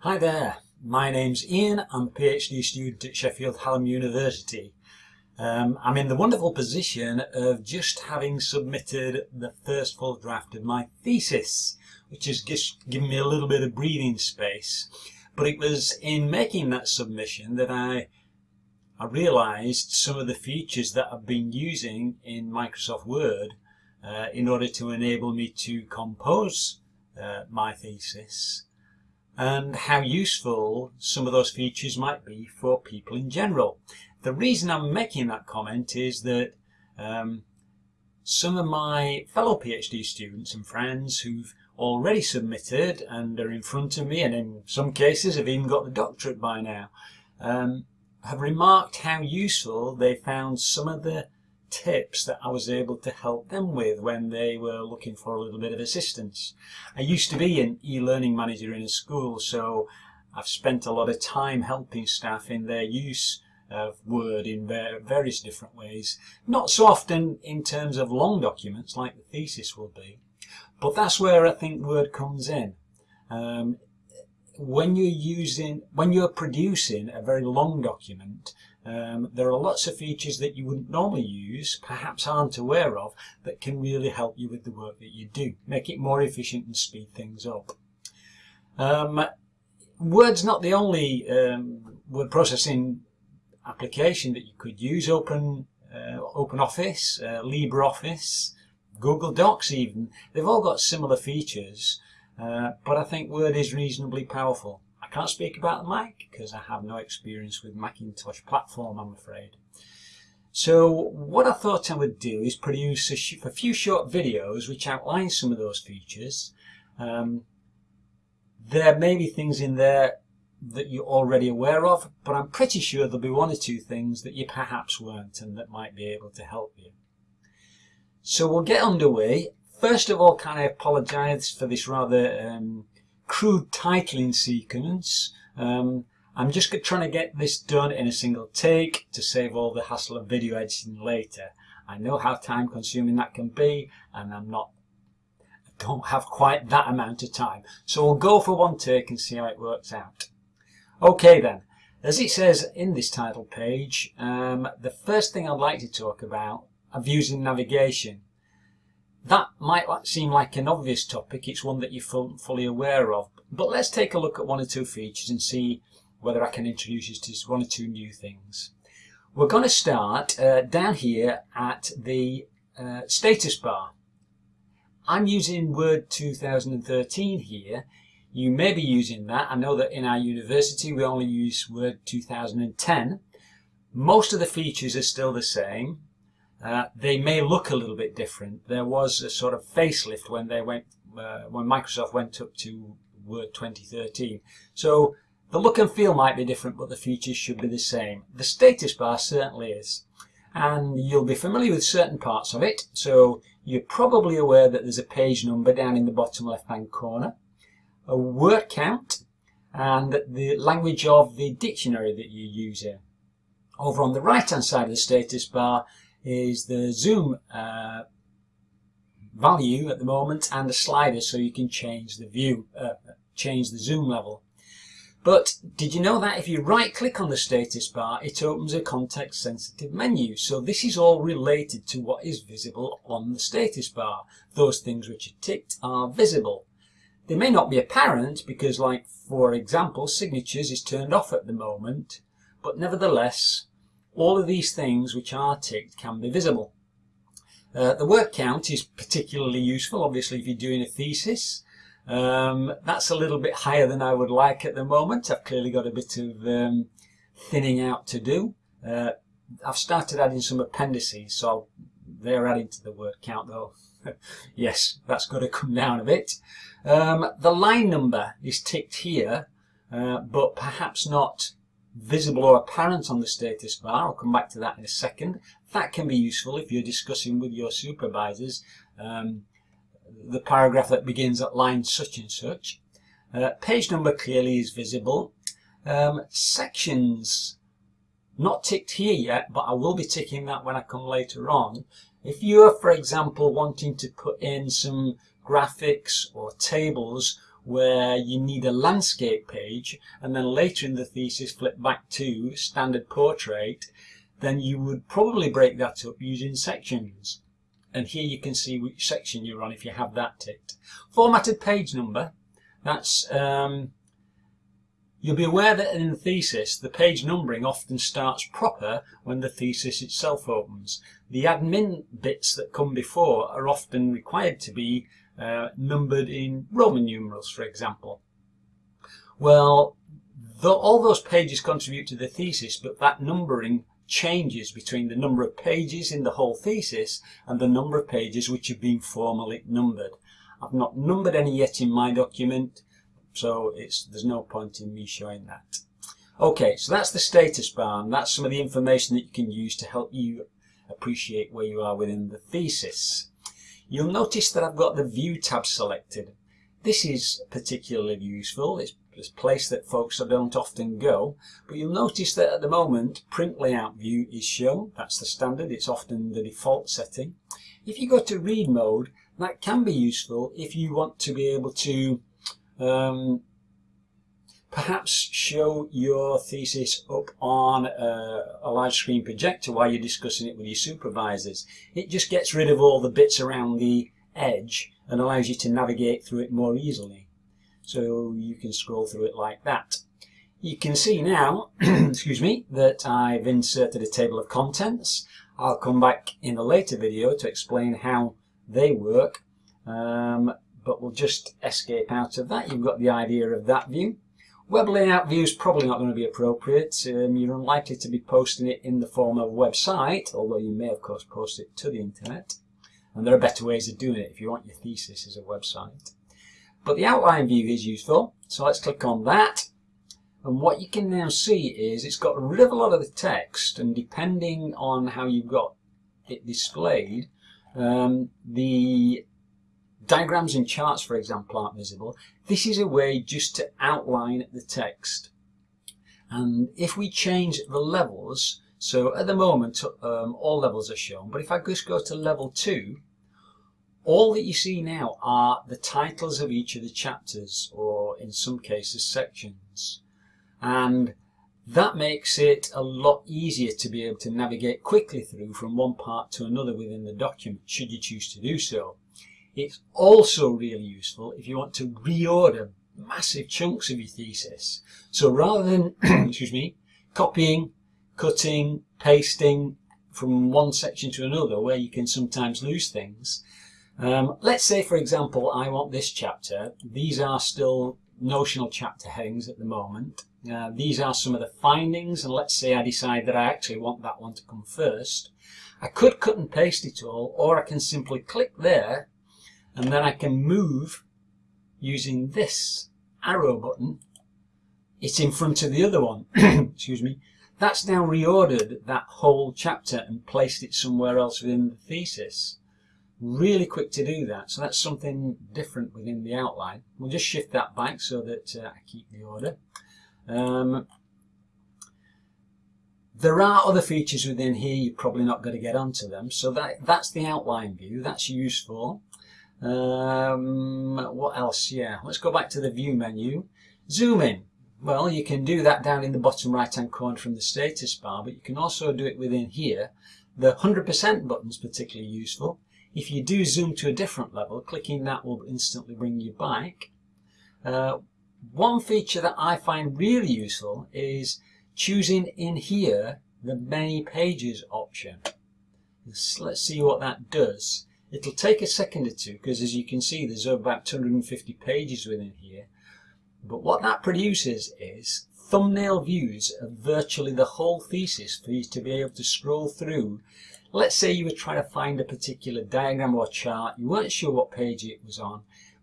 Hi there, my name's Ian. I'm a PhD student at Sheffield Hallam University. Um, I'm in the wonderful position of just having submitted the first full draft of my thesis, which has just given me a little bit of breathing space. But it was in making that submission that I I realised some of the features that I've been using in Microsoft Word uh, in order to enable me to compose uh, my thesis and how useful some of those features might be for people in general. The reason I'm making that comment is that um, some of my fellow PhD students and friends who've already submitted and are in front of me and in some cases have even got the doctorate by now um, have remarked how useful they found some of the tips that I was able to help them with when they were looking for a little bit of assistance. I used to be an e-learning manager in a school, so I've spent a lot of time helping staff in their use of Word in various different ways. Not so often in terms of long documents like the thesis will be, but that's where I think Word comes in. Um, when you're using, when you're producing a very long document, um, there are lots of features that you wouldn't normally use, perhaps aren't aware of, that can really help you with the work that you do, make it more efficient and speed things up. Um, Word's not the only um, word processing application that you could use. Open uh, Open Office, uh, LibreOffice, Google Docs even, they've all got similar features uh, but I think Word is reasonably powerful. I can't speak about the Mac because I have no experience with Macintosh platform, I'm afraid. So what I thought I would do is produce a, a few short videos which outline some of those features. Um, there may be things in there that you're already aware of, but I'm pretty sure there'll be one or two things that you perhaps weren't and that might be able to help you. So we'll get underway First of all, can I apologise for this rather um, crude titling sequence? Um, I'm just trying to get this done in a single take to save all the hassle of video editing later. I know how time consuming that can be and I'm not don't have quite that amount of time. So we'll go for one take and see how it works out. Okay then, as it says in this title page, um, the first thing I'd like to talk about views in navigation. That might seem like an obvious topic, it's one that you're fully aware of, but let's take a look at one or two features and see whether I can introduce you to one or two new things. We're going to start uh, down here at the uh, status bar. I'm using Word 2013 here. You may be using that. I know that in our university we only use Word 2010. Most of the features are still the same. Uh, they may look a little bit different. There was a sort of facelift when they went uh, when Microsoft went up to Word 2013. So the look and feel might be different, but the features should be the same. The status bar certainly is. And you'll be familiar with certain parts of it. So you're probably aware that there's a page number down in the bottom left hand corner, a word count, and the language of the dictionary that you're using. Over on the right hand side of the status bar is the zoom uh, value at the moment and a slider so you can change the view, uh, change the zoom level. But did you know that if you right click on the status bar it opens a context sensitive menu so this is all related to what is visible on the status bar. Those things which are ticked are visible. They may not be apparent because like for example signatures is turned off at the moment but nevertheless all of these things which are ticked can be visible. Uh, the word count is particularly useful, obviously, if you're doing a thesis. Um, that's a little bit higher than I would like at the moment. I've clearly got a bit of um, thinning out to do. Uh, I've started adding some appendices, so they're adding to the word count though. yes, that's got to come down a bit. Um, the line number is ticked here, uh, but perhaps not visible or apparent on the status bar. I'll come back to that in a second. That can be useful if you're discussing with your supervisors um, the paragraph that begins at line such and such. Uh, page number clearly is visible. Um, sections, not ticked here yet, but I will be ticking that when I come later on. If you're, for example, wanting to put in some graphics or tables where you need a landscape page and then later in the thesis flip back to standard portrait, then you would probably break that up using sections. And here you can see which section you're on if you have that ticked. Formatted page number, that's um, You'll be aware that in the thesis, the page numbering often starts proper when the thesis itself opens. The admin bits that come before are often required to be uh, numbered in Roman numerals, for example. Well, the, all those pages contribute to the thesis, but that numbering changes between the number of pages in the whole thesis and the number of pages which have been formally numbered. I've not numbered any yet in my document, so it's there's no point in me showing that. Okay, so that's the status bar, and that's some of the information that you can use to help you appreciate where you are within the thesis. You'll notice that I've got the View tab selected. This is particularly useful. It's a place that folks don't often go, but you'll notice that at the moment print layout view is shown. That's the standard. It's often the default setting. If you go to read mode, that can be useful if you want to be able to um, perhaps show your thesis up on a, a, large screen projector while you're discussing it with your supervisors. It just gets rid of all the bits around the edge and allows you to navigate through it more easily. So you can scroll through it like that. You can see now, excuse me, that I've inserted a table of contents. I'll come back in a later video to explain how they work. Um, but we'll just escape out of that. You've got the idea of that view. Web layout view is probably not going to be appropriate. Um, you're unlikely to be posting it in the form of a website, although you may of course post it to the internet. And there are better ways of doing it if you want your thesis as a website. But the outline view is useful, so let's click on that. And what you can now see is it's got rid of a lot of the text, and depending on how you've got it displayed, um, the Diagrams and charts, for example, aren't visible. This is a way just to outline the text. And if we change the levels, so at the moment um, all levels are shown, but if I just go to level 2, all that you see now are the titles of each of the chapters, or in some cases sections. And that makes it a lot easier to be able to navigate quickly through from one part to another within the document, should you choose to do so. It's also really useful if you want to reorder massive chunks of your thesis. So rather than, excuse me, copying, cutting, pasting from one section to another where you can sometimes lose things, um, let's say, for example, I want this chapter. These are still notional chapter headings at the moment. Uh, these are some of the findings, and let's say I decide that I actually want that one to come first. I could cut and paste it all, or I can simply click there and then I can move using this arrow button. It's in front of the other one. Excuse me. That's now reordered that whole chapter and placed it somewhere else within the thesis. Really quick to do that. So that's something different within the outline. We'll just shift that back so that uh, I keep the order. Um, there are other features within here you're probably not going to get onto them. So that that's the outline view. That's useful um, what else? Yeah, let's go back to the view menu. Zoom in. Well, you can do that down in the bottom right hand corner from the status bar, but you can also do it within here. The 100% button is particularly useful. If you do zoom to a different level, clicking that will instantly bring you back. Uh, one feature that I find really useful is choosing in here the many pages option. Let's see what that does. It'll take a second or two because as you can see there's about 250 pages within here. But what that produces is thumbnail views of virtually the whole thesis for you to be able to scroll through. Let's say you were trying to find a particular diagram or chart, you weren't sure what page it was on.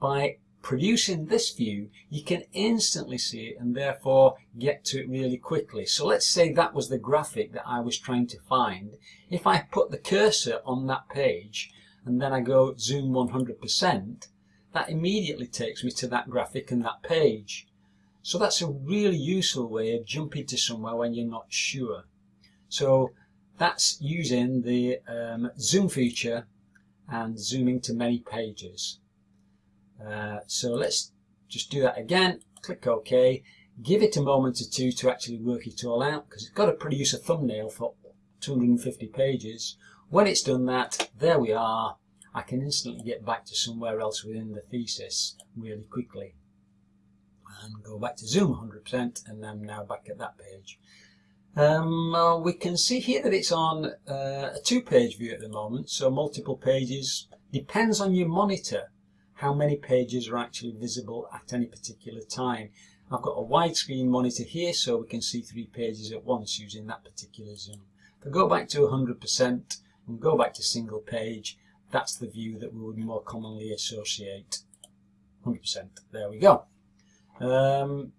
By producing this view, you can instantly see it and therefore get to it really quickly. So let's say that was the graphic that I was trying to find. If I put the cursor on that page, and then I go zoom 100%, that immediately takes me to that graphic and that page. So that's a really useful way of jumping to somewhere when you're not sure. So that's using the um, zoom feature and zooming to many pages. Uh, so let's just do that again, click OK, give it a moment or two to actually work it all out because it's got to produce a thumbnail for 250 pages. When it's done that, there we are. I can instantly get back to somewhere else within the thesis really quickly. And go back to Zoom 100% and I'm now back at that page. Um, uh, we can see here that it's on uh, a two-page view at the moment, so multiple pages. Depends on your monitor how many pages are actually visible at any particular time. I've got a widescreen monitor here so we can see three pages at once using that particular zoom. If I go back to 100% and go back to single page, that's the view that we would more commonly associate. 100%. There we go. Um,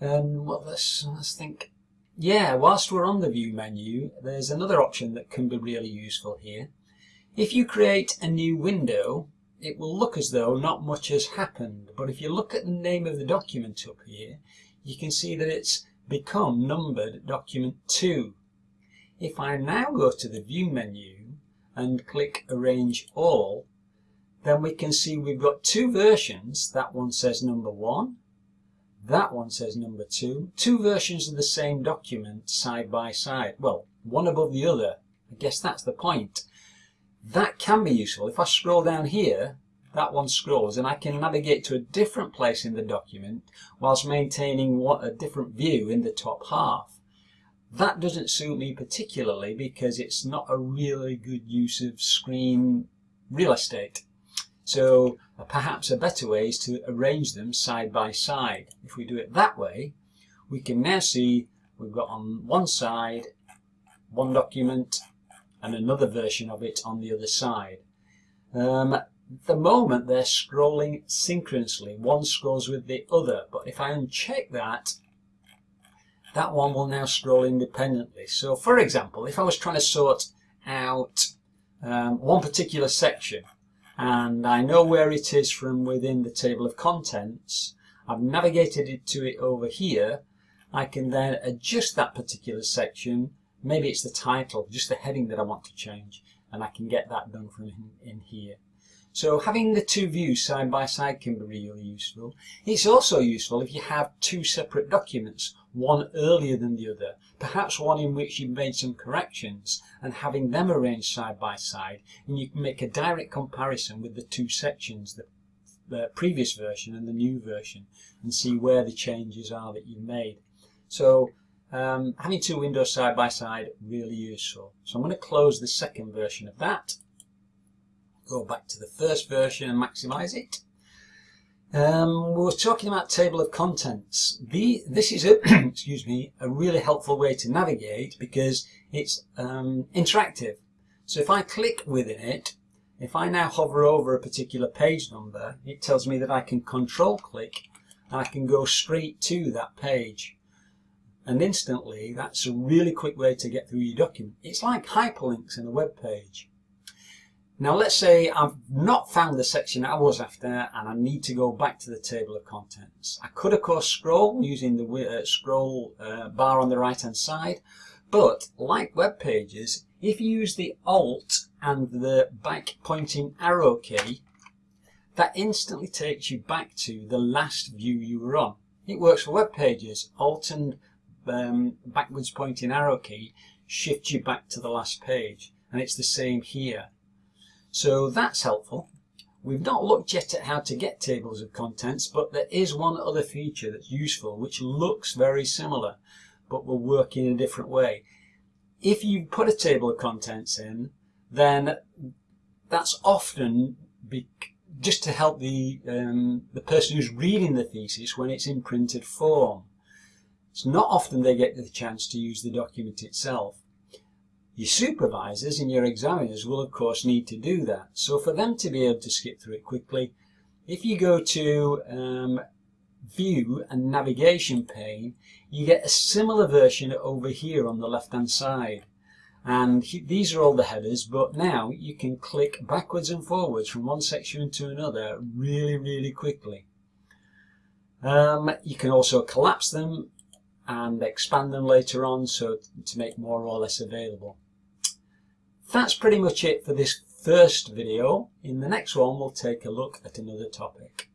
and well, let's, let's think. Yeah, whilst we're on the view menu, there's another option that can be really useful here. If you create a new window, it will look as though not much has happened. But if you look at the name of the document up here, you can see that it's become numbered document 2. If I now go to the view menu and click arrange all, then we can see we've got two versions. That one says number 1, that one says number 2. Two versions of the same document side by side. Well, one above the other. I guess that's the point. That can be useful. If I scroll down here, that one scrolls and I can navigate to a different place in the document whilst maintaining what a different view in the top half. That doesn't suit me particularly because it's not a really good use of screen real estate. So perhaps a better way is to arrange them side by side. If we do it that way, we can now see we've got on one side one document and another version of it on the other side. Um, the moment they're scrolling synchronously, one scrolls with the other, but if I uncheck that, that one will now scroll independently. So for example, if I was trying to sort out um, one particular section, and I know where it is from within the table of contents, I've navigated it to it over here, I can then adjust that particular section maybe it's the title, just the heading that I want to change, and I can get that done from in here. So having the two views side by side can be really useful. It's also useful if you have two separate documents, one earlier than the other, perhaps one in which you've made some corrections and having them arranged side by side and you can make a direct comparison with the two sections, the, the previous version and the new version and see where the changes are that you've made. So um, having two windows side by side, really useful. So I'm going to close the second version of that. Go back to the first version and maximize it. Um, we were talking about table of contents. The, this is a, excuse me, a really helpful way to navigate because it's um, interactive. So if I click within it, if I now hover over a particular page number, it tells me that I can control click and I can go straight to that page and instantly that's a really quick way to get through your document. It's like hyperlinks in a web page. Now let's say I've not found the section I was after and I need to go back to the table of contents. I could of course scroll using the uh, scroll uh, bar on the right hand side but like web pages if you use the alt and the back pointing arrow key that instantly takes you back to the last view you were on. It works for web pages. Alt and um, backwards pointing arrow key shifts you back to the last page and it's the same here. So that's helpful. We've not looked yet at how to get tables of contents but there is one other feature that's useful which looks very similar but will work in a different way. If you put a table of contents in then that's often just to help the, um, the person who's reading the thesis when it's in printed form. It's not often they get the chance to use the document itself. Your supervisors and your examiners will of course need to do that. So for them to be able to skip through it quickly, if you go to um, View and Navigation pane, you get a similar version over here on the left hand side. And these are all the headers, but now you can click backwards and forwards from one section to another really, really quickly. Um, you can also collapse them and expand them later on so to make more or less available. That's pretty much it for this first video. In the next one we'll take a look at another topic.